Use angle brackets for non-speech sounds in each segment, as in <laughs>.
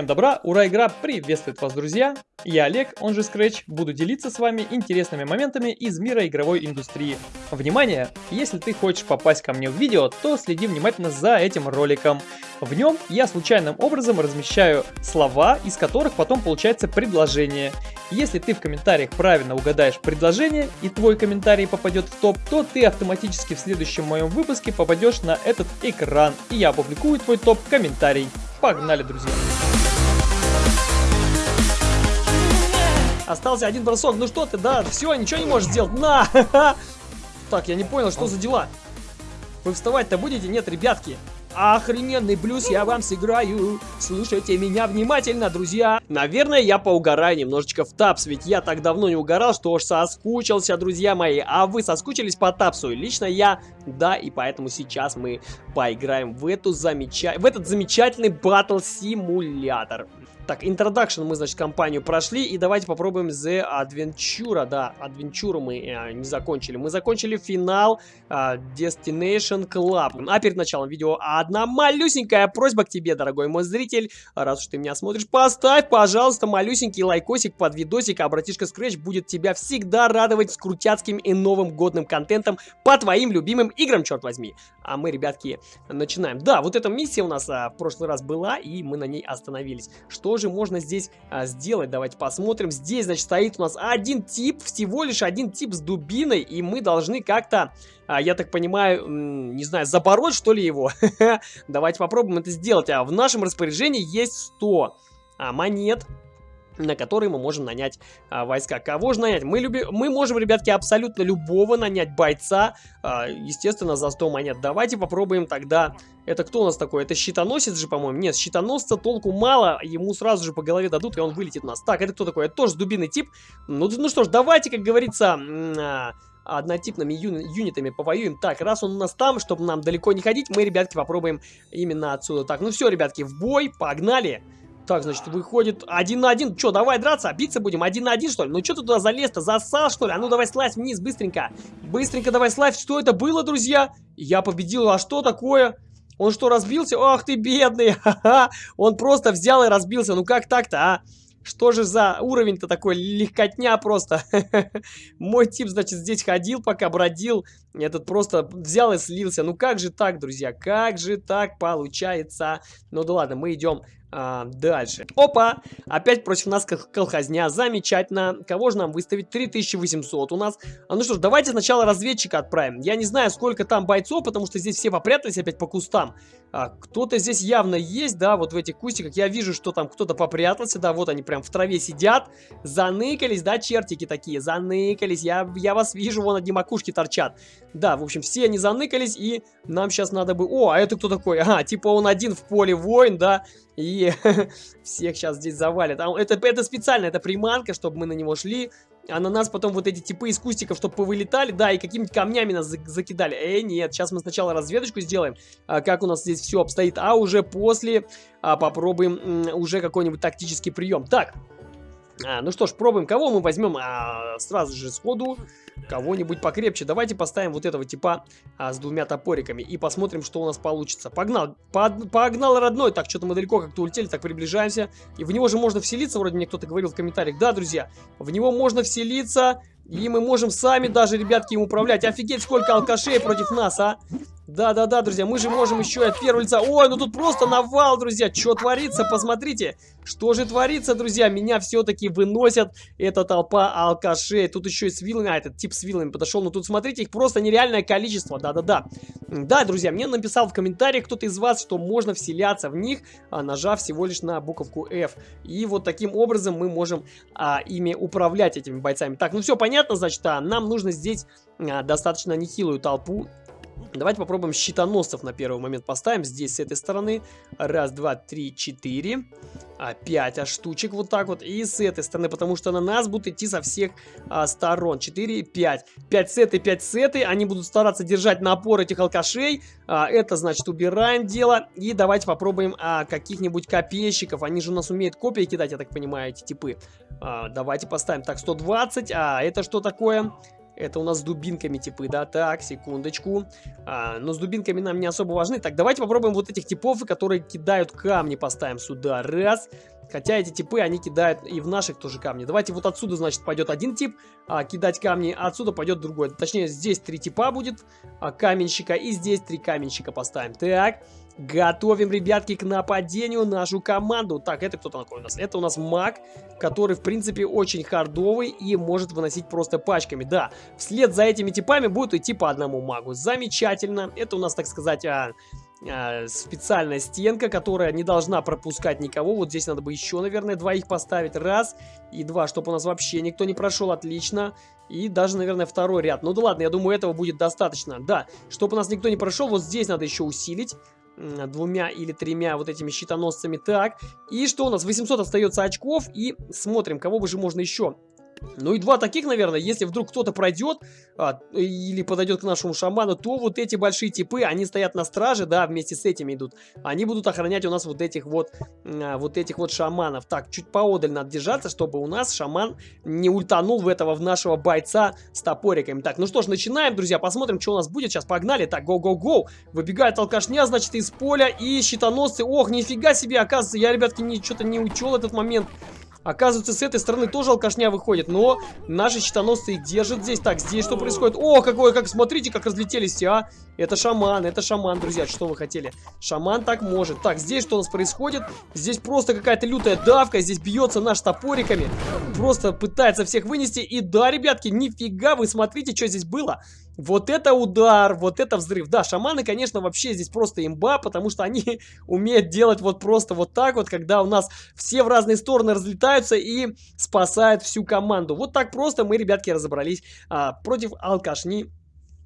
Всем добра, ура, игра приветствует вас, друзья! Я Олег, он же Scratch, буду делиться с вами интересными моментами из мира игровой индустрии. Внимание! Если ты хочешь попасть ко мне в видео, то следи внимательно за этим роликом. В нем я случайным образом размещаю слова, из которых потом получается предложение. Если ты в комментариях правильно угадаешь предложение и твой комментарий попадет в топ, то ты автоматически в следующем моем выпуске попадешь на этот экран, и я опубликую твой топ-комментарий. Погнали, друзья! Остался один бросок. Ну что ты, да, все, ничего не можешь сделать. На! <laughs> Так, я не понял, что за дела. Вы вставать-то будете? Нет, ребятки. Охрененный блюз я вам сыграю. Слушайте меня внимательно, друзья. Наверное, я поугараю немножечко в тапс, ведь я так давно не угорал, что уж соскучился, друзья мои. А вы соскучились по тапсу? Лично я, да, и поэтому сейчас мы поиграем в, эту замеча... в этот замечательный батл-симулятор. Так, introduction мы, значит, компанию прошли, и давайте попробуем The Adventure, да, Adventure мы э, не закончили. Мы закончили финал э, Destination Club. А перед началом видео одна малюсенькая просьба к тебе, дорогой мой зритель, раз уж ты меня смотришь, поставь, пожалуйста, малюсенький лайкосик под видосик, а братишка Scratch будет тебя всегда радовать с и новым годным контентом по твоим любимым играм, черт возьми. А мы, ребятки, начинаем. Да, вот эта миссия у нас а, в прошлый раз была, и мы на ней остановились. Что же можно здесь а, сделать? Давайте посмотрим. Здесь, значит, стоит у нас один тип, всего лишь один тип с дубиной, и мы должны как-то, а, я так понимаю, не знаю, забороть, что ли, его? <laughs> Давайте попробуем это сделать. А в нашем распоряжении есть 100 а, монет на которые мы можем нанять а, войска. Кого же нанять? Мы, люби... мы можем, ребятки, абсолютно любого нанять бойца, а, естественно, за 100 монет. Давайте попробуем тогда... Это кто у нас такой? Это щитоносец же, по-моему? Нет, щитоносца толку мало, ему сразу же по голове дадут, и он вылетит нас. Так, это кто такой? Это тоже дубиный тип. Ну, ну что ж, давайте, как говорится... А, однотипными юни юнитами повоюем. Так, раз он у нас там, чтобы нам далеко не ходить, мы, ребятки, попробуем именно отсюда. Так, ну все, ребятки, в бой, погнали! Так, значит, выходит один на один. Че, давай драться? Биться будем? Один на один, что ли? Ну, что ты туда залез-то? Засал, что ли? А ну, давай слазь вниз, быстренько. Быстренько давай слазь. Что это было, друзья? Я победил. А что такое? Он что, разбился? Ах ты, бедный. <laughs> Ха-ха. Он просто взял и разбился. Ну, как так-то, а? Что же за уровень-то такой? Легкотня просто. <laughs> Мой тип, значит, здесь ходил, пока бродил. Этот просто взял и слился. Ну как же так, друзья? Как же так получается? Ну да ладно, мы идем а, дальше. Опа! Опять против нас колхозня. Замечательно. Кого же нам выставить? 3800 у нас. А ну что ж, давайте сначала разведчика отправим. Я не знаю, сколько там бойцов, потому что здесь все попрятались опять по кустам. А, кто-то здесь явно есть, да, вот в этих кустиках. Я вижу, что там кто-то попрятался, да, вот они прям в траве сидят. Заныкались, да, чертики такие, заныкались. Я, я вас вижу, вон одни макушки торчат. Да, в общем, все они заныкались, и нам сейчас надо бы... О, а это кто такой? Ага, типа он один в поле воин, да, и <laughs> всех сейчас здесь завалят. А это, это специально, это приманка, чтобы мы на него шли. А на нас потом вот эти типы из кустиков, чтобы повылетали, да, и какими-то камнями нас закидали. Эй, нет, сейчас мы сначала разведочку сделаем, а, как у нас здесь все обстоит, а уже после а, попробуем уже какой-нибудь тактический прием. Так, а, ну что ж, пробуем. Кого мы возьмем а, сразу же сходу? Кого-нибудь покрепче. Давайте поставим вот этого типа а, с двумя топориками и посмотрим, что у нас получится. Погнал. Под, погнал, родной. Так, что-то мы далеко как-то улетели, так приближаемся. И в него же можно вселиться, вроде мне кто-то говорил в комментариях. Да, друзья, в него можно вселиться. И мы можем сами даже, ребятки, им управлять. Офигеть, сколько алкашей против нас, а. Да-да-да, друзья, мы же можем еще и от первого лица... Ой, ну тут просто навал, друзья. Что творится, посмотрите. Что же творится, друзья? Меня все-таки выносят. Эта толпа алкашей. Тут еще и с вилами... А, этот тип с вилами подошел. Ну тут, смотрите, их просто нереальное количество. Да-да-да. Да, друзья, мне написал в комментариях кто-то из вас, что можно вселяться в них, а, нажав всего лишь на буковку F. И вот таким образом мы можем а, ими управлять, этими бойцами. Так, ну все понятно, значит, а, нам нужно здесь а, достаточно нехилую толпу Давайте попробуем щитоносцев на первый момент поставим. Здесь с этой стороны. Раз, два, три, четыре. Пять а штучек вот так вот. И с этой стороны, потому что на нас будут идти со всех а, сторон. Четыре, пять. Пять с этой, пять с этой. Они будут стараться держать напор этих алкашей. А, это, значит, убираем дело. И давайте попробуем а, каких-нибудь копейщиков. Они же у нас умеют копии кидать, я так понимаю, эти типы. А, давайте поставим. Так, 120. А это что такое? Это у нас с дубинками типы, да? Так, секундочку. А, но с дубинками нам не особо важны. Так, давайте попробуем вот этих типов, которые кидают камни, поставим сюда. Раз. Хотя эти типы, они кидают и в наших тоже камни. Давайте вот отсюда, значит, пойдет один тип а, кидать камни, а отсюда пойдет другой. Точнее, здесь три типа будет а, каменщика, и здесь три каменщика поставим. Так, готовим, ребятки, к нападению нашу команду. Так, это кто такой у нас? Это у нас маг, который, в принципе, очень хардовый и может выносить просто пачками. Да, вслед за этими типами будет идти по одному магу. Замечательно. Это у нас, так сказать... А, а, специальная стенка, которая не должна пропускать никого. Вот здесь надо бы еще, наверное, двоих поставить. Раз и два, чтобы у нас вообще никто не прошел. Отлично. И даже, наверное, второй ряд. Ну да ладно, я думаю, этого будет достаточно. Да, чтобы у нас никто не прошел, вот здесь надо еще усилить двумя или тремя вот этими щитоносцами. Так, и что у нас? 800 остается очков. И смотрим, кого бы же можно еще ну и два таких, наверное, если вдруг кто-то пройдет а, или подойдет к нашему шаману, то вот эти большие типы, они стоят на страже, да, вместе с этими идут. Они будут охранять у нас вот этих вот, а, вот этих вот шаманов. Так, чуть поодаль надо держаться, чтобы у нас шаман не ультанул в этого, в нашего бойца с топориками. Так, ну что ж, начинаем, друзья, посмотрим, что у нас будет. Сейчас погнали. Так, гоу-гоу-гоу. Выбегает алкашня, значит, из поля и щитоносцы. Ох, нифига себе, оказывается, я, ребятки, что-то не учел этот момент. Оказывается, с этой стороны тоже алкашня выходит, но наши щитоносцы держат здесь. Так, здесь что происходит? О, какое, как, смотрите, как разлетелись все, а! Это шаман, это шаман, друзья, что вы хотели? Шаман так может. Так, здесь что у нас происходит? Здесь просто какая-то лютая давка, здесь бьется наш топориками. Просто пытается всех вынести. И да, ребятки, нифига, вы смотрите, что здесь было. Вот это удар, вот это взрыв. Да, шаманы, конечно, вообще здесь просто имба, потому что они <laughs> умеют делать вот просто вот так вот, когда у нас все в разные стороны разлетаются и спасают всю команду. Вот так просто мы, ребятки, разобрались а, против алкашни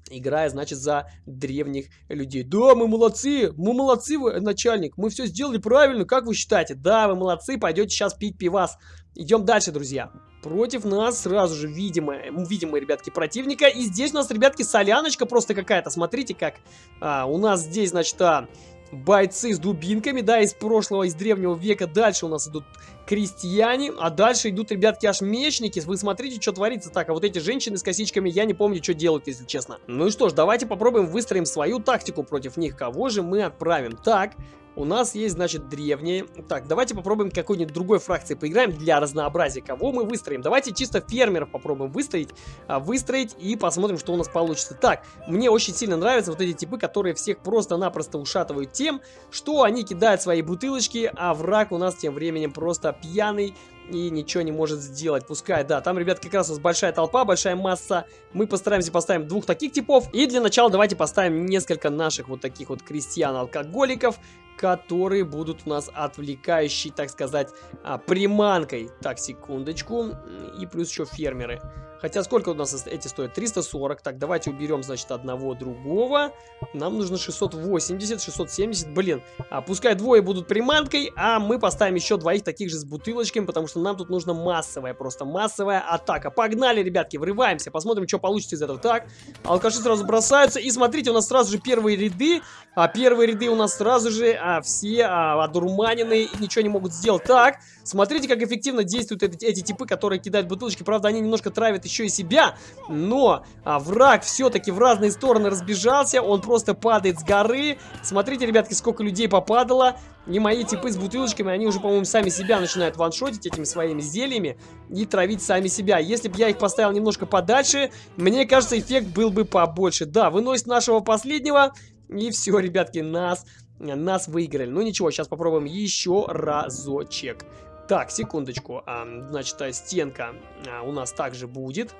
играя, значит, за древних людей. Да, мы молодцы, мы молодцы, начальник, мы все сделали правильно, как вы считаете? Да, вы молодцы, пойдете сейчас пить пивас. Идем дальше, друзья. Против нас сразу же видимые, видимые, ребятки, противника. И здесь у нас, ребятки, соляночка просто какая-то. Смотрите, как а, у нас здесь, значит, а, бойцы с дубинками, да, из прошлого, из древнего века. Дальше у нас идут крестьяне, а дальше идут, ребятки, аж мечники. Вы смотрите, что творится так. А вот эти женщины с косичками, я не помню, что делают, если честно. Ну и что ж, давайте попробуем выстроим свою тактику против них. Кого же мы отправим? Так, у нас есть, значит, древние. Так, давайте попробуем какой-нибудь другой фракции поиграем для разнообразия. Кого мы выстроим? Давайте чисто фермеров попробуем выстроить. А, выстроить и посмотрим, что у нас получится. Так, мне очень сильно нравятся вот эти типы, которые всех просто-напросто ушатывают тем, что они кидают свои бутылочки, а враг у нас тем временем просто пьяный и ничего не может сделать. Пускай, да, там, ребят, как раз у нас большая толпа, большая масса. Мы постараемся поставим двух таких типов. И для начала давайте поставим несколько наших вот таких вот крестьян-алкоголиков, которые будут у нас отвлекающей, так сказать, а, приманкой. Так, секундочку. И плюс еще фермеры. Хотя сколько у нас эти стоят? 340. Так, давайте уберем, значит, одного другого. Нам нужно 680, 670. Блин, а, пускай двое будут приманкой, а мы поставим еще двоих таких же с бутылочками, потому что нам тут нужна массовая, просто массовая атака. Погнали, ребятки, врываемся, посмотрим, что получится из этого. Так, алкаши сразу бросаются, и смотрите, у нас сразу же первые ряды, а первые ряды у нас сразу же а, все а, одурманенные и ничего не могут сделать. Так, смотрите, как эффективно действуют эти, эти типы, которые кидают бутылочки. Правда, они немножко травят еще и себя, но а, враг все-таки в разные стороны разбежался, он просто падает с горы. Смотрите, ребятки, сколько людей попадало. И мои типы с бутылочками, они уже, по-моему, сами себя начинают ваншотить этими своими зельями и травить сами себя. Если бы я их поставил немножко подальше, мне кажется, эффект был бы побольше. Да, выносит нашего последнего, и все, ребятки, нас, нас выиграли. Ну ничего, сейчас попробуем еще разочек. Так, секундочку. А, значит, стенка а, у нас также будет.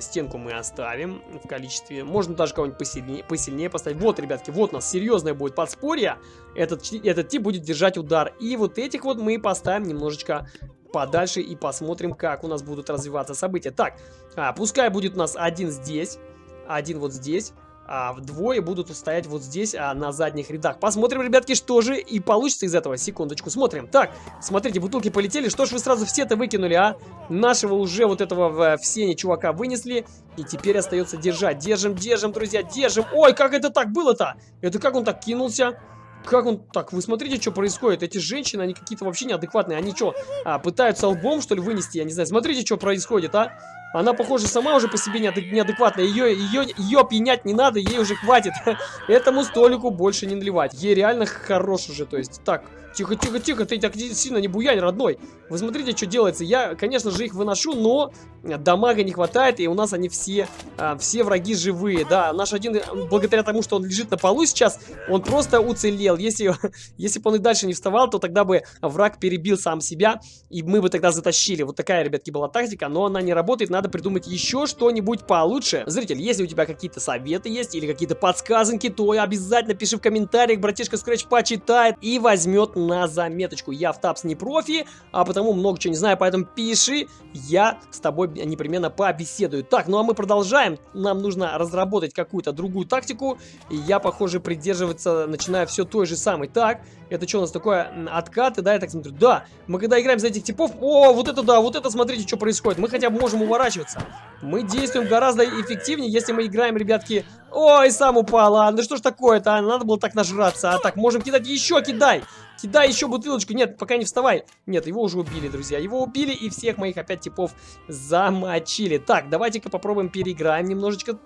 Стенку мы оставим в количестве. Можно даже кого-нибудь посильнее, посильнее поставить. Вот, ребятки, вот у нас серьезное будет подспорье. Этот, этот тип будет держать удар. И вот этих вот мы поставим немножечко подальше и посмотрим, как у нас будут развиваться события. Так, а, пускай будет у нас один здесь, один вот здесь а, вдвое будут стоять вот здесь, а, на задних рядах. Посмотрим, ребятки, что же и получится из этого. Секундочку, смотрим. Так, смотрите, бутылки полетели. Что ж вы сразу все это выкинули, а? Нашего уже вот этого в, в сене чувака вынесли. И теперь остается держать. Держим, держим, друзья, держим. Ой, как это так было-то? Это как он так кинулся? Как он... Так, вы смотрите, что происходит. Эти женщины, они какие-то вообще неадекватные. Они что, а, пытаются лбом, что ли, вынести? Я не знаю. Смотрите, что происходит, а? Она, похоже, сама уже по себе неадекватная. Ее, ее, ее пьянять не надо, ей уже хватит. <laughs> Этому столику больше не наливать. Ей реально хорош уже, то есть. Так, Тихо, тихо, тихо, ты так сильно не буянь, родной. Вы смотрите, что делается. Я, конечно же, их выношу, но дамага не хватает, и у нас они все, а, все враги живые. Да, наш один, благодаря тому, что он лежит на полу сейчас, он просто уцелел. Если, <laughs> если бы он и дальше не вставал, то тогда бы враг перебил сам себя, и мы бы тогда затащили. Вот такая, ребятки, была тактика, но она не работает, надо придумать еще что-нибудь получше. Зритель, если у тебя какие-то советы есть, или какие-то подсказанки, то обязательно пиши в комментариях, братишка Scratch почитает и возьмет на заметочку. Я в Тапс не профи, а потому много чего не знаю, поэтому пиши, я с тобой непременно побеседую. Так, ну а мы продолжаем. Нам нужно разработать какую-то другую тактику, и я, похоже, придерживаться начинаю все той же самой. Так, это что у нас такое? Откаты, да, я так смотрю. Да, мы когда играем за этих типов... О, вот это да, вот это смотрите, что происходит. Мы хотя бы можем уворачиваться. Мы действуем гораздо эффективнее, если мы играем, ребятки... Ой, сам упал, а, ну что ж такое-то, а? надо было так нажраться. А так, можем кидать еще, кидай. Кидай еще бутылочку. Нет, пока не вставай. Нет, его уже убили, друзья. Его убили и всех моих опять типов замочили. Так, давайте-ка попробуем переиграем немножечко.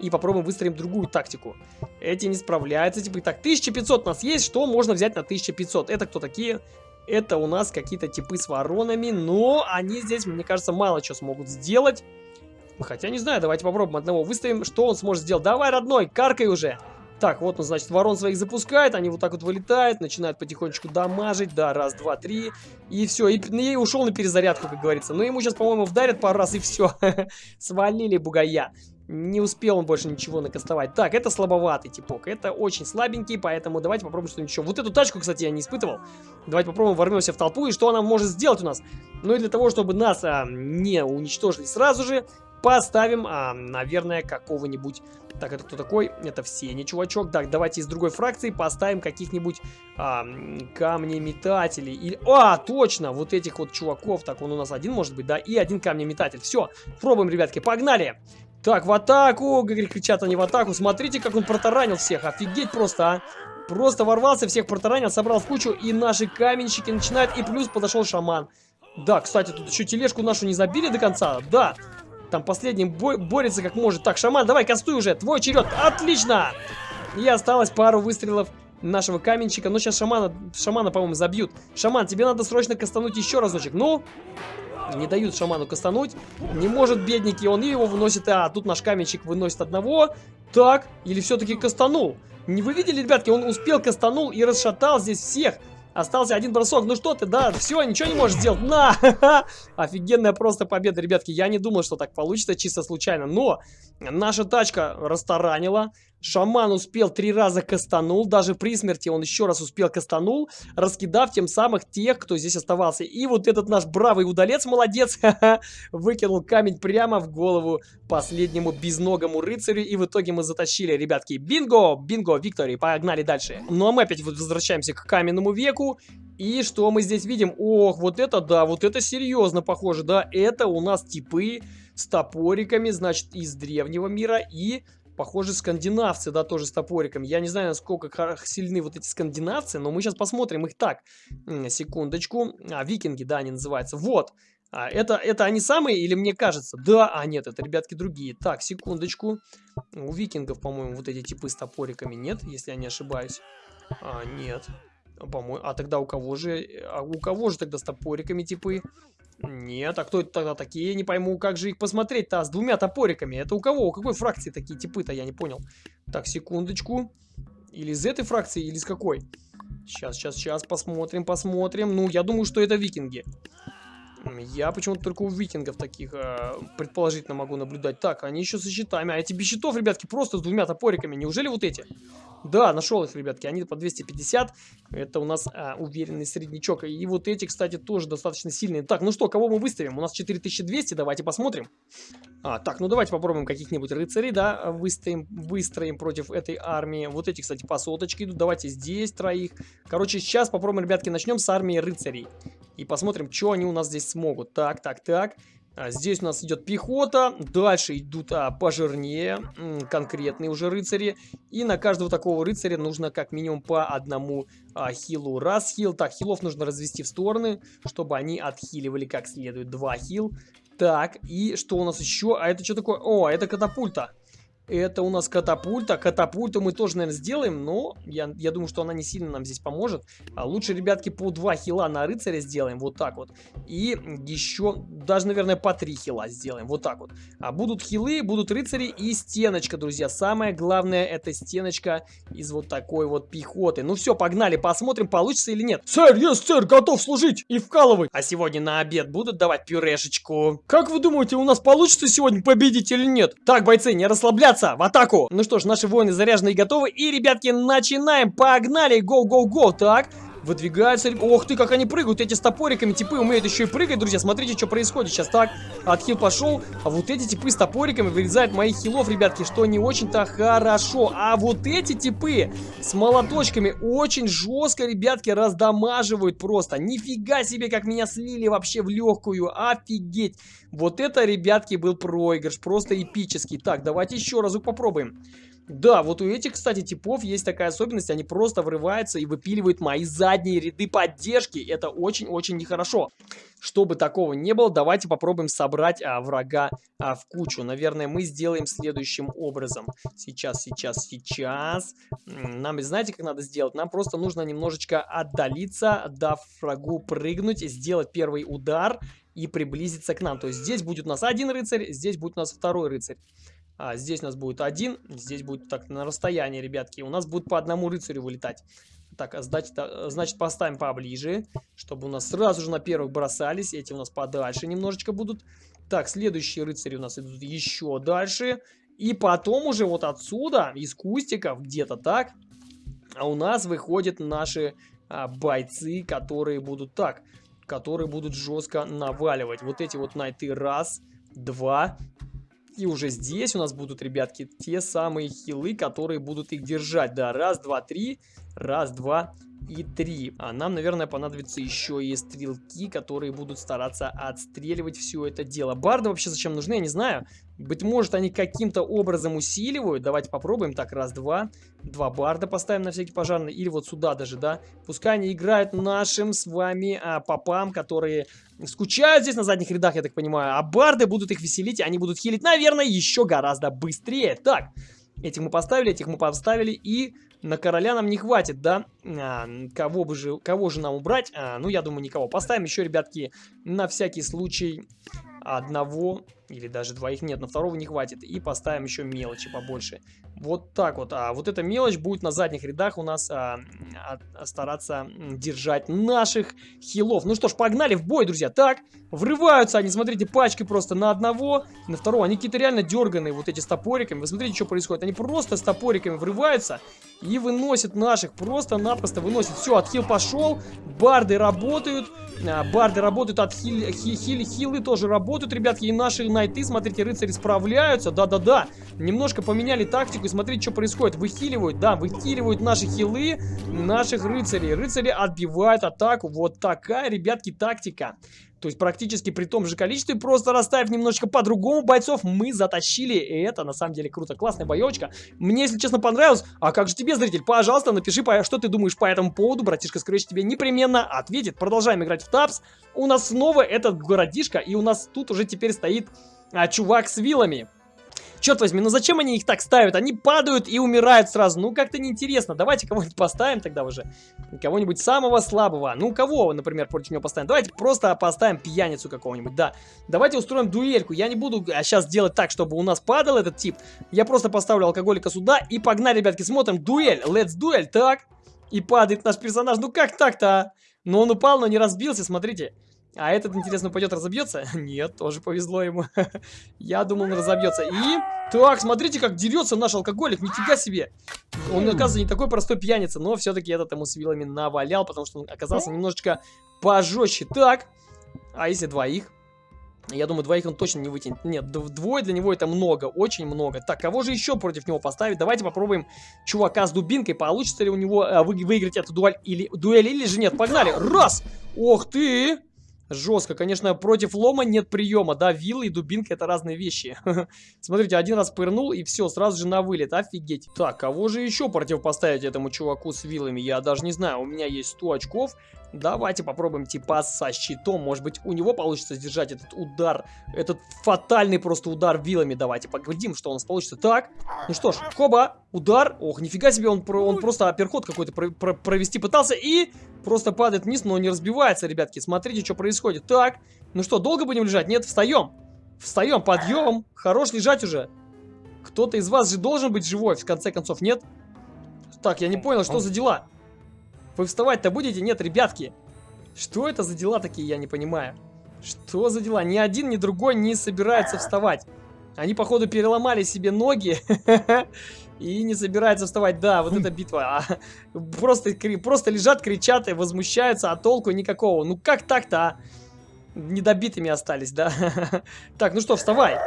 И попробуем выстроим другую тактику. Эти не справляются. Типа, так, 1500 у нас есть. Что можно взять на 1500? Это кто такие? Это у нас какие-то типы с воронами. Но они здесь, мне кажется, мало чего смогут сделать. Хотя, не знаю, давайте попробуем одного выставим. Что он сможет сделать? Давай, родной, каркай уже. Так, вот он, значит, ворон своих запускает, они вот так вот вылетают, начинают потихонечку дамажить, да, раз, два, три, и все, и, и ушел на перезарядку, как говорится. Но ему сейчас, по-моему, вдарят пару раз, и все, <laughs> свалили бугая. Не успел он больше ничего накастовать. Так, это слабоватый типок. Это очень слабенький, поэтому давайте попробуем что-нибудь еще. Вот эту тачку, кстати, я не испытывал. Давайте попробуем ворвемся в толпу. И что она может сделать у нас? Ну и для того, чтобы нас а, не уничтожили сразу же, поставим, а, наверное, какого-нибудь... Так, это кто такой? Это все не чувачок. Так, давайте из другой фракции поставим каких-нибудь а, камнеметателей. Или... А, точно, вот этих вот чуваков. Так, он у нас один может быть, да? И один камнеметатель. Все, пробуем, ребятки, погнали! Так, в атаку! Кричат они в атаку. Смотрите, как он протаранил всех. Офигеть просто, а! Просто ворвался, всех протаранил, собрал в кучу. И наши каменщики начинают. И плюс подошел шаман. Да, кстати, тут еще тележку нашу не забили до конца. Да, там последний бо борется как может. Так, шаман, давай, кастуй уже. Твой черед. Отлично! И осталось пару выстрелов нашего каменщика. Но сейчас шамана, шамана по-моему, забьют. Шаман, тебе надо срочно кастануть еще разочек. Ну, не дают шаману кастануть. Не может бедники, он его выносит. А, тут наш каменщик выносит одного. Так, или все-таки кастанул? Не вы видели, ребятки, он успел кастанул и расшатал здесь всех. Остался один бросок. Ну что ты, да, все, ничего не можешь сделать. На! <laughs> Офигенная просто победа, ребятки. Я не думал, что так получится чисто случайно. Но наша тачка расторанила. Шаман успел три раза кастанул, даже при смерти он еще раз успел кастанул, раскидав тем самых тех, кто здесь оставался. И вот этот наш бравый удалец, молодец, <laughs> выкинул камень прямо в голову последнему безногому рыцарю, и в итоге мы затащили, ребятки, бинго, бинго, виктори, погнали дальше. Ну а мы опять возвращаемся к каменному веку, и что мы здесь видим? Ох, вот это да, вот это серьезно похоже, да, это у нас типы с топориками, значит, из древнего мира, и Похоже, скандинавцы, да, тоже с топориком. Я не знаю, насколько сильны вот эти скандинавцы, но мы сейчас посмотрим их так. Секундочку. А, викинги, да, они называются. Вот. А, это, это они самые или мне кажется? Да, а нет, это ребятки другие. Так, секундочку. У викингов, по-моему, вот эти типы с топориками нет, если я не ошибаюсь. А, нет. По-моему, а тогда у кого же, а у кого же тогда с топориками типы? Нет, а кто это тогда такие? Не пойму, как же их посмотреть-то с двумя топориками. Это у кого? У какой фракции такие типы-то? Я не понял. Так, секундочку. Или из этой фракции, или из какой? Сейчас, сейчас, сейчас, посмотрим, посмотрим. Ну, я думаю, что это викинги. Я почему-то только у викингов таких э, предположительно могу наблюдать. Так, они еще со щитами. А эти без щитов, ребятки, просто с двумя топориками. Неужели вот эти? Да, нашел их, ребятки. Они по 250. Это у нас а, уверенный среднячок. И вот эти, кстати, тоже достаточно сильные. Так, ну что, кого мы выставим? У нас 4200. Давайте посмотрим. А, так, ну давайте попробуем каких-нибудь рыцарей, да, выставим, выстроим против этой армии. Вот эти, кстати, по соточке идут. Давайте здесь троих. Короче, сейчас попробуем, ребятки, начнем с армии рыцарей. И посмотрим, что они у нас здесь смогут. Так, так, так. А, здесь у нас идет пехота, дальше идут а, пожирнее, конкретные уже рыцари. И на каждого такого рыцаря нужно как минимум по одному а, хилу. Раз хил, так, хилов нужно развести в стороны, чтобы они отхиливали как следует. Два хил. Так, и что у нас еще? А это что такое? О, это катапульта. Это у нас катапульта. Катапульту мы тоже, наверное, сделаем, но я, я думаю, что она не сильно нам здесь поможет. А лучше, ребятки, по 2 хила на рыцаря сделаем, вот так вот. И еще, даже, наверное, по 3 хила сделаем, вот так вот. А будут хилы, будут рыцари и стеночка, друзья. Самое главное, это стеночка из вот такой вот пехоты. Ну все, погнали, посмотрим, получится или нет. Сэр, есть, сэр, готов служить и вкалывать. А сегодня на обед будут давать пюрешечку. Как вы думаете, у нас получится сегодня победить или нет? Так, бойцы, не расслабляться бросаться в атаку. Ну что ж, наши воины заряжены и готовы. И, ребятки, начинаем. Погнали. Гоу-гоу-гоу. Так. Выдвигаются... Ох ты, как они прыгают, эти с топориками типы умеют еще и прыгать, друзья. Смотрите, что происходит сейчас. Так, отхил пошел, а вот эти типы с топориками вырезают моих хилов, ребятки, что не очень-то хорошо. А вот эти типы с молоточками очень жестко, ребятки, раздамаживают просто. Нифига себе, как меня слили вообще в легкую, офигеть. Вот это, ребятки, был проигрыш, просто эпический. Так, давайте еще разок попробуем. Да, вот у этих, кстати, типов есть такая особенность, они просто врываются и выпиливают мои задние ряды поддержки. Это очень-очень нехорошо. Чтобы такого не было, давайте попробуем собрать а, врага а, в кучу. Наверное, мы сделаем следующим образом. Сейчас, сейчас, сейчас. Нам, знаете, как надо сделать? Нам просто нужно немножечко отдалиться, дав врагу прыгнуть, сделать первый удар и приблизиться к нам. То есть здесь будет у нас один рыцарь, здесь будет у нас второй рыцарь. А, здесь у нас будет один, здесь будет так на расстоянии, ребятки. У нас будет по одному рыцарю вылетать. Так, а значит, а, значит поставим поближе, чтобы у нас сразу же на первых бросались. Эти у нас подальше немножечко будут. Так, следующие рыцари у нас идут еще дальше. И потом уже вот отсюда, из кустиков, где-то так, а у нас выходят наши а, бойцы, которые будут так, которые будут жестко наваливать. Вот эти вот найты раз, два, и уже здесь у нас будут, ребятки, те самые хилы, которые будут их держать. Да, раз, два, три. Раз, два и три. А нам, наверное, понадобятся еще и стрелки, которые будут стараться отстреливать все это дело. Барды вообще зачем нужны, я не знаю. Быть может, они каким-то образом усиливают. Давайте попробуем. Так, раз, два. Два барда поставим на всякий пожарный. Или вот сюда даже, да. Пускай они играют нашим с вами а, попам, которые скучают здесь на задних рядах, я так понимаю. А барды будут их веселить, они будут хилить, наверное, еще гораздо быстрее. Так, этих мы поставили, этих мы поставили. И на короля нам не хватит, да? А, кого, бы же, кого же нам убрать? А, ну, я думаю, никого. Поставим еще, ребятки, на всякий случай одного или даже двоих нет, но второго не хватит. И поставим еще мелочи побольше. Вот так вот. А вот эта мелочь будет на задних рядах у нас а, а, стараться держать наших хилов. Ну что ж, погнали в бой, друзья. Так, врываются они, смотрите, пачки просто на одного, на второго. Они какие-то реально дерганые, вот эти с топориками. Вы смотрите, что происходит. Они просто с топориками врываются и выносят наших. Просто-напросто выносят. Все, отхил пошел. Барды работают. А, барды работают, от хили, хи, хили, хилы тоже работают, ребятки. И наши найты, смотрите, рыцари справляются. Да-да-да. Немножко поменяли тактику. И смотрите, что происходит. Выхиливают, да, выхиливают наши хилы наших рыцарей. Рыцари отбивают атаку. Вот такая, ребятки, тактика. То есть практически при том же количестве, просто расставив немножечко по-другому бойцов, мы затащили. И это на самом деле круто. Классная боевочка. Мне, если честно, понравилось. А как же тебе, зритель? Пожалуйста, напиши, что ты думаешь по этому поводу. Братишка Скрэч тебе непременно ответит. Продолжаем играть в тапс. У нас снова этот городишко, и у нас тут уже теперь стоит а, чувак с вилами. Черт возьми, ну зачем они их так ставят? Они падают и умирают сразу. Ну, как-то неинтересно. Давайте кого-нибудь поставим тогда уже. Кого-нибудь самого слабого. Ну, кого, например, против него поставим? Давайте просто поставим пьяницу какого-нибудь, да. Давайте устроим дуэльку. Я не буду сейчас а, делать так, чтобы у нас падал этот тип. Я просто поставлю алкоголика сюда и погнали, ребятки, смотрим. Дуэль, let's дуэль, так. И падает наш персонаж. Ну, как так-то, а? Ну, он упал, но не разбился, смотрите. А этот, интересно, пойдет разобьется? <laughs> Нет, тоже повезло ему. <laughs> Я думал, он разобьется. И... Так, смотрите, как дерется наш алкоголик. Нифига себе. Он, оказывается, не такой простой пьяница, но все-таки этот ему с вилами навалял, потому что он оказался немножечко пожестче. Так, а если двоих? Я думаю, двоих он точно не вытянет. Нет, двое для него это много, очень много. Так, кого же еще против него поставить? Давайте попробуем чувака с дубинкой. Получится ли у него э, вы, выиграть эту дуэль или, дуэль или же нет? Погнали! Раз! Ох ты! Жестко. Конечно, против лома нет приема, да, вилла и дубинка это разные вещи. <laughs> Смотрите, один раз пырнул и все, сразу же на вылет, офигеть. Так, кого же еще противопоставить этому чуваку с вилами? Я даже не знаю, у меня есть 100 очков, Давайте попробуем типа со щитом. Может быть, у него получится сдержать этот удар. Этот фатальный просто удар вилами. Давайте поглядим, что у нас получится. Так, ну что ж, хоба, удар. Ох, нифига себе, он, он просто апперход какой-то про про провести пытался. И просто падает вниз, но не разбивается, ребятки. Смотрите, что происходит. Так, ну что, долго будем лежать? Нет, встаем. Встаем, подъем. Хорош лежать уже. Кто-то из вас же должен быть живой, в конце концов, нет? Так, я не понял, что за дела? Вы вставать-то будете? Нет, ребятки. Что это за дела такие, я не понимаю. Что за дела? Ни один, ни другой не собирается вставать. Они, походу, переломали себе ноги <laughs> и не собираются вставать. Да, вот эта битва. А, просто, просто лежат, кричат и возмущаются, а толку никакого. Ну как так-то, а? Недобитыми остались, да? <laughs> Так, ну что, вставай.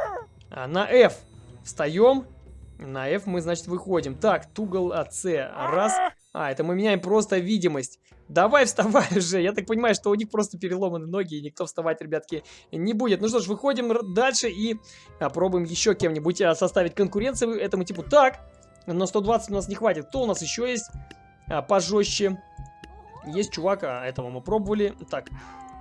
А, на F. Встаем. На F мы, значит, выходим. Так, тугл АЦ. Раз. А, это мы меняем просто видимость. Давай вставай <laughs> уже. Я так понимаю, что у них просто переломаны ноги, и никто вставать, ребятки, не будет. Ну что ж, выходим дальше и а, пробуем еще кем-нибудь а, составить конкуренцию этому типу. Так, но 120 у нас не хватит. Кто у нас еще есть а, пожестче? Есть чувак, а этого мы пробовали. Так,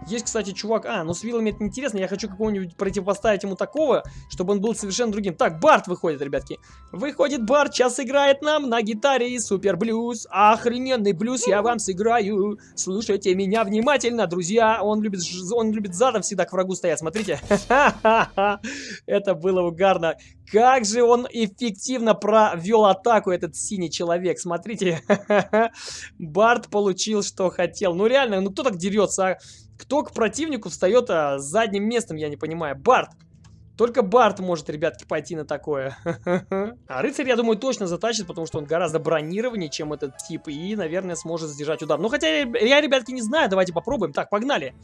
есть, кстати, чувак... А, ну с вилами это неинтересно. Я хочу какого-нибудь противопоставить ему такого, чтобы он был совершенно другим. Так, Барт выходит, ребятки. Выходит Барт, сейчас играет нам на гитаре супер блюз. Охрененный блюз я вам сыграю. Слушайте меня внимательно, друзья. Он любит, он любит задом всегда к врагу стоять. Смотрите. <laughs> Это было угарно. Как же он эффективно провел атаку, этот синий человек. Смотрите. <laughs> Барт получил, что хотел. Ну реально, ну кто так дерется, а? Кто к противнику встает а, с задним местом, я не понимаю. Барт. Только Барт может, ребятки, пойти на такое. <laughs> А рыцарь, я думаю, точно затащит, потому что он гораздо бронированнее, чем этот тип. И, наверное, сможет сдержать удар. Ну, хотя я, ребятки, не знаю. Давайте попробуем. Так, погнали.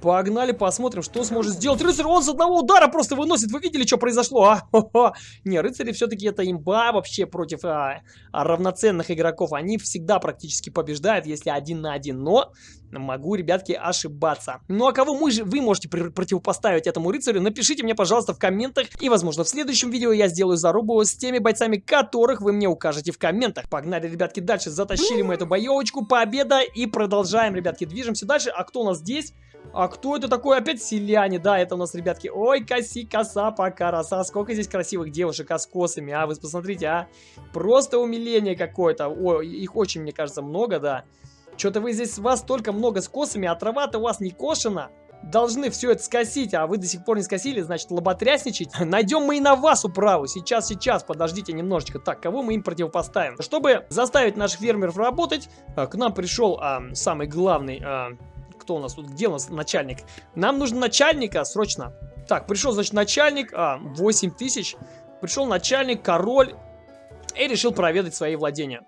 Погнали, посмотрим, что сможет сделать рыцарь. Он с одного удара просто выносит. Вы видели, что произошло, а? <laughs> Не, рыцари все-таки это имба вообще против а, равноценных игроков. Они всегда практически побеждают, если один на один. Но могу, ребятки, ошибаться. Ну а кого мы же, вы можете пр противопоставить этому рыцарю, напишите мне, пожалуйста, в комментах. И, возможно, в следующем видео я сделаю зарубу с теми бойцами, которых вы мне укажете в комментах. Погнали, ребятки, дальше. Затащили мы эту боевочку, победа. И продолжаем, ребятки, движемся дальше. А кто у нас здесь? А кто это такой? Опять селяне. Да, это у нас, ребятки. Ой, коси, коса, пока, роса. Сколько здесь красивых девушек а с косами, а? Вы посмотрите, а? Просто умиление какое-то. Ой, их очень, мне кажется, много, да. Что-то вы здесь, вас столько много с косами, а трава-то у вас не кошена. Должны все это скосить, а вы до сих пор не скосили, значит, лоботрясничать. <laughs> Найдем мы и на вас управу. Сейчас, сейчас, подождите немножечко. Так, кого мы им противопоставим? Чтобы заставить наших фермеров работать, а, к нам пришел а, самый главный... А, кто у нас тут? Где у нас начальник? Нам нужно начальника срочно. Так, пришел, значит, начальник. А, 8 тысяч. Пришел начальник, король. И решил проведать свои владения.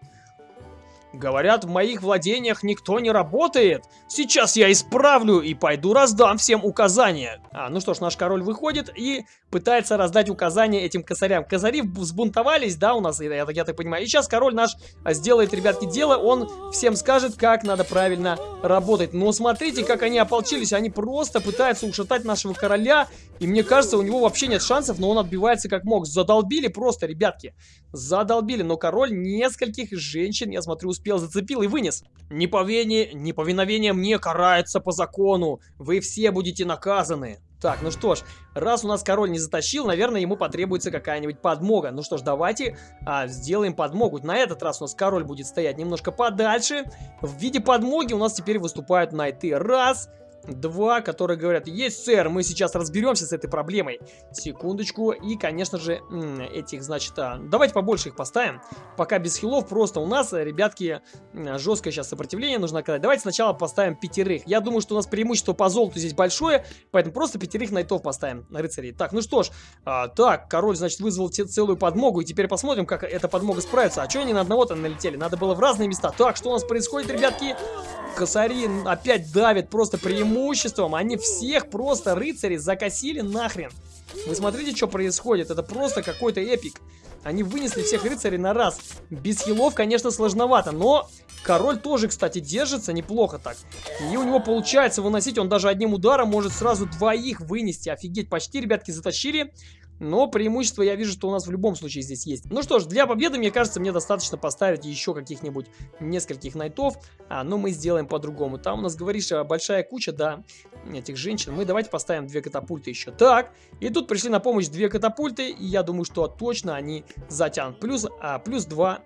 Говорят, в моих владениях никто не работает. Сейчас я исправлю и пойду раздам всем указания. А, ну что ж, наш король выходит и пытается раздать указания этим косарям. Косари взбунтовались, да, у нас, я, я, я так понимаю. И сейчас король наш сделает, ребятки, дело. Он всем скажет, как надо правильно работать. Но смотрите, как они ополчились. Они просто пытаются ушатать нашего короля. И мне кажется, у него вообще нет шансов, но он отбивается как мог. Задолбили просто, ребятки. Задолбили. Но король нескольких женщин, я смотрю, успел, зацепил и вынес. Неповиновение, неповиновение мне карается по закону. Вы все будете наказаны. Так, ну что ж, раз у нас король не затащил, наверное, ему потребуется какая-нибудь подмога. Ну что ж, давайте а, сделаем подмогу. На этот раз у нас король будет стоять немножко подальше. В виде подмоги у нас теперь выступают найты. Раз, Два, которые говорят, есть, сэр, мы сейчас разберемся с этой проблемой. Секундочку. И, конечно же, этих, значит, а, давайте побольше их поставим. Пока без хилов, просто у нас, ребятки, жесткое сейчас сопротивление нужно оказать. Давайте сначала поставим пятерых. Я думаю, что у нас преимущество по золоту здесь большое, поэтому просто пятерых найтов поставим, рыцарей. Так, ну что ж, а, так, король, значит, вызвал целую подмогу, и теперь посмотрим, как эта подмога справится. А что они на одного-то налетели? Надо было в разные места. Так, что у нас происходит, ребятки? Косари опять давят просто преимуществом. Они всех просто рыцари закосили нахрен. Вы смотрите, что происходит. Это просто какой-то эпик. Они вынесли всех рыцарей на раз. Без хилов, конечно, сложновато, но король тоже, кстати, держится неплохо так. И у него получается выносить, он даже одним ударом может сразу двоих вынести. Офигеть, почти, ребятки, затащили. Но преимущество я вижу, что у нас в любом случае здесь есть. Ну что ж, для победы, мне кажется, мне достаточно поставить еще каких-нибудь нескольких найтов. А, но мы сделаем по-другому. Там у нас, говоришь, а, большая куча, да, этих женщин. Мы давайте поставим две катапульты еще. Так, и тут пришли на помощь две катапульты. И я думаю, что точно они затянут. Плюс, а, плюс 2,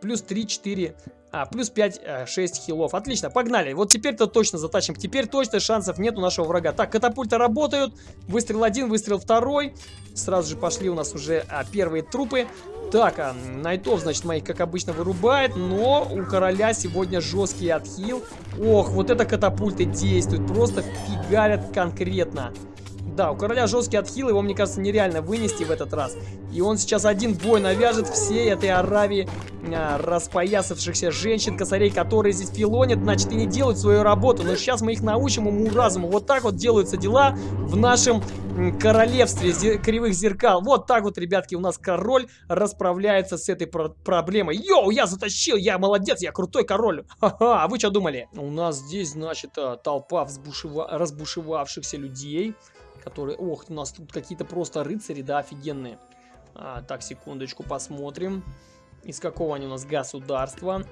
плюс 3, 4, а, плюс 5, 6 э, хилов. Отлично, погнали. Вот теперь-то точно затащим. Теперь точно шансов нет у нашего врага. Так, катапульты работают. Выстрел один, выстрел второй. Сразу же пошли у нас уже а, первые трупы. Так, а, Найтов, значит, моих, как обычно, вырубает. Но у короля сегодня жесткий отхил. Ох, вот это катапульты действуют. Просто фигарят конкретно. Да, у короля жесткий отхил, его, мне кажется, нереально вынести в этот раз. И он сейчас один бой навяжет всей этой Аравии а, распоясавшихся женщин, косарей, которые здесь филонят, значит, и не делают свою работу. Но сейчас мы их научим уму-разуму. Вот так вот делаются дела в нашем королевстве зер кривых зеркал. Вот так вот, ребятки, у нас король расправляется с этой про проблемой. Йоу, я затащил, я молодец, я крутой король. Ха-ха, а вы что думали? У нас здесь, значит, а, толпа разбушевавшихся людей которые... Ох, у нас тут какие-то просто рыцари, да, офигенные. А, так, секундочку, посмотрим. Из какого они у нас государства.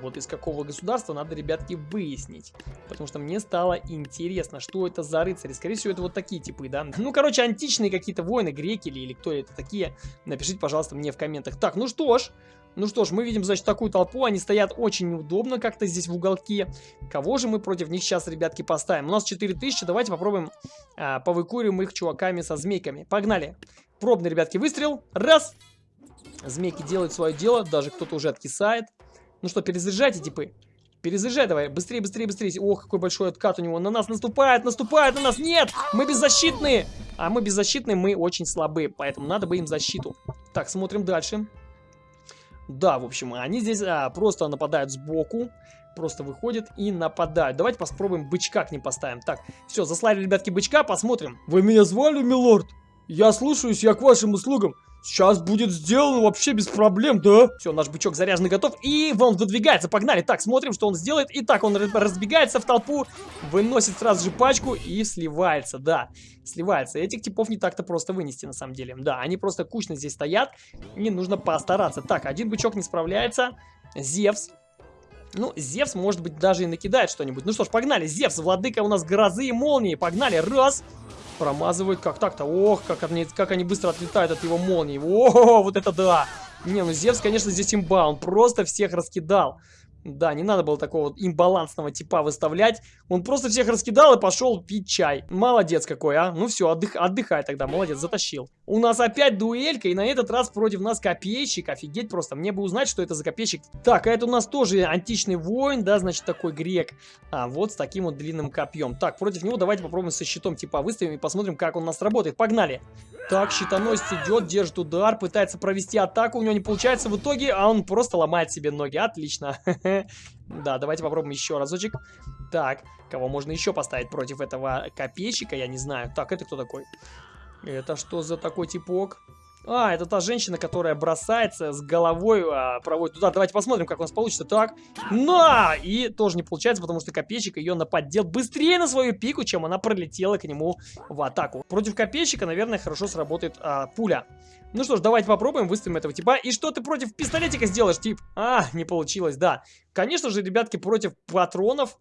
Вот из какого государства надо, ребятки, выяснить. Потому что мне стало интересно, что это за рыцари. Скорее всего, это вот такие типы, да? Ну, короче, античные какие-то воины, греки или, или кто это такие. Напишите, пожалуйста, мне в комментах. Так, ну что ж, ну что ж, мы видим, значит, такую толпу. Они стоят очень неудобно как-то здесь в уголке. Кого же мы против них сейчас, ребятки, поставим? У нас 4000. Давайте попробуем а, повыкуриваем их чуваками со змейками. Погнали. Пробный, ребятки, выстрел. Раз. Змейки делают свое дело. Даже кто-то уже откисает. Ну что, перезаряжайте, типы. Перезаряжай давай. Быстрее, быстрее, быстрее. Ох, какой большой откат у него. На нас наступает, наступает на нас. Нет, мы беззащитные. А мы беззащитные, мы очень слабые. Поэтому надо бы им защиту. Так, смотрим дальше. Да, в общем, они здесь а, просто нападают сбоку. Просто выходят и нападают. Давайте попробуем бычка к ним поставим. Так, все, заслали, ребятки, бычка, посмотрим. Вы меня звали, милорд? Я слушаюсь, я к вашим услугам. Сейчас будет сделано вообще без проблем, да? Все, наш бычок заряжен и готов. И он выдвигается, погнали. Так, смотрим, что он сделает. Итак, он разбегается в толпу, выносит сразу же пачку и сливается, да. Сливается. Этих типов не так-то просто вынести, на самом деле. Да, они просто кучно здесь стоят. И нужно постараться. Так, один бычок не справляется. Зевс. Ну, Зевс, может быть, даже и накидает что-нибудь. Ну что ж, погнали. Зевс, владыка у нас грозы и молнии. Погнали. Раз. Промазывают. Как так-то? Ох, как они, как они быстро отлетают от его молнии. О, вот это да! Не, ну Зевс, конечно, здесь имба. Он просто всех раскидал. Да, не надо было такого имбалансного типа выставлять. Он просто всех раскидал и пошел пить чай. Молодец какой, а. Ну все, отдых, отдыхай тогда, молодец, затащил. У нас опять дуэлька, и на этот раз против нас копейщик. Офигеть просто, мне бы узнать, что это за копейщик. Так, а это у нас тоже античный воин, да, значит, такой грек. А, вот с таким вот длинным копьем. Так, против него давайте попробуем со щитом типа выставим и посмотрим, как он у нас работает. Погнали. Так, щитоносец идет, держит удар, пытается провести атаку, у него не получается в итоге, а он просто ломает себе ноги. Отлично. <laughs> Да, давайте попробуем еще разочек. Так, кого можно еще поставить против этого копейщика, я не знаю. Так, это кто такой? Это что за такой типок? А, это та женщина, которая бросается с головой, а, проводит туда. Давайте посмотрим, как у нас получится. Так, на! И тоже не получается, потому что копейщик ее наподдел быстрее на свою пику, чем она пролетела к нему в атаку. Против копейщика, наверное, хорошо сработает а, пуля. Ну что ж, давайте попробуем, выставим этого типа. И что ты против пистолетика сделаешь, тип? А, не получилось, да. Конечно же, ребятки, против патронов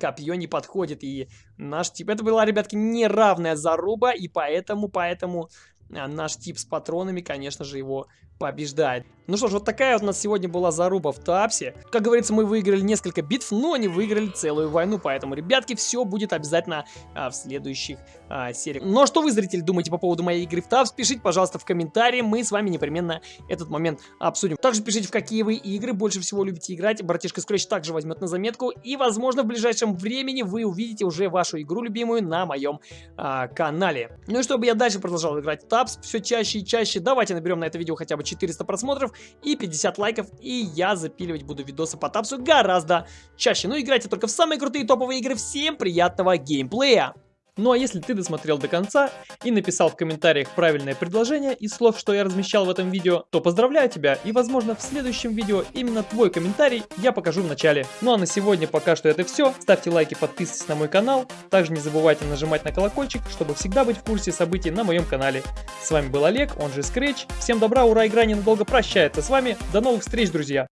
копье не подходит. И наш тип... Это была, ребятки, неравная заруба. И поэтому, поэтому а, наш тип с патронами, конечно же, его побеждает. Ну что ж, вот такая у нас сегодня была заруба в Тапсе. Как говорится, мы выиграли несколько битв, но не выиграли целую войну, поэтому, ребятки, все будет обязательно а, в следующих а, сериях. Ну а что вы, зрители, думаете по поводу моей игры в Тапс? Пишите, пожалуйста, в комментарии, мы с вами непременно этот момент обсудим. Также пишите, в какие вы игры больше всего любите играть, братишка Scratch также возьмет на заметку, и, возможно, в ближайшем времени вы увидите уже вашу игру любимую на моем а, канале. Ну и чтобы я дальше продолжал играть в Тапс все чаще и чаще, давайте наберем на это видео хотя бы 400 просмотров и 50 лайков, и я запиливать буду видосы по тапсу гораздо чаще. Ну, играйте только в самые крутые топовые игры. Всем приятного геймплея! Ну а если ты досмотрел до конца и написал в комментариях правильное предложение из слов, что я размещал в этом видео, то поздравляю тебя и возможно в следующем видео именно твой комментарий я покажу в начале. Ну а на сегодня пока что это все. Ставьте лайки, подписывайтесь на мой канал. Также не забывайте нажимать на колокольчик, чтобы всегда быть в курсе событий на моем канале. С вами был Олег, он же Scratch. Всем добра, ура, игра ненадолго прощается с вами. До новых встреч, друзья!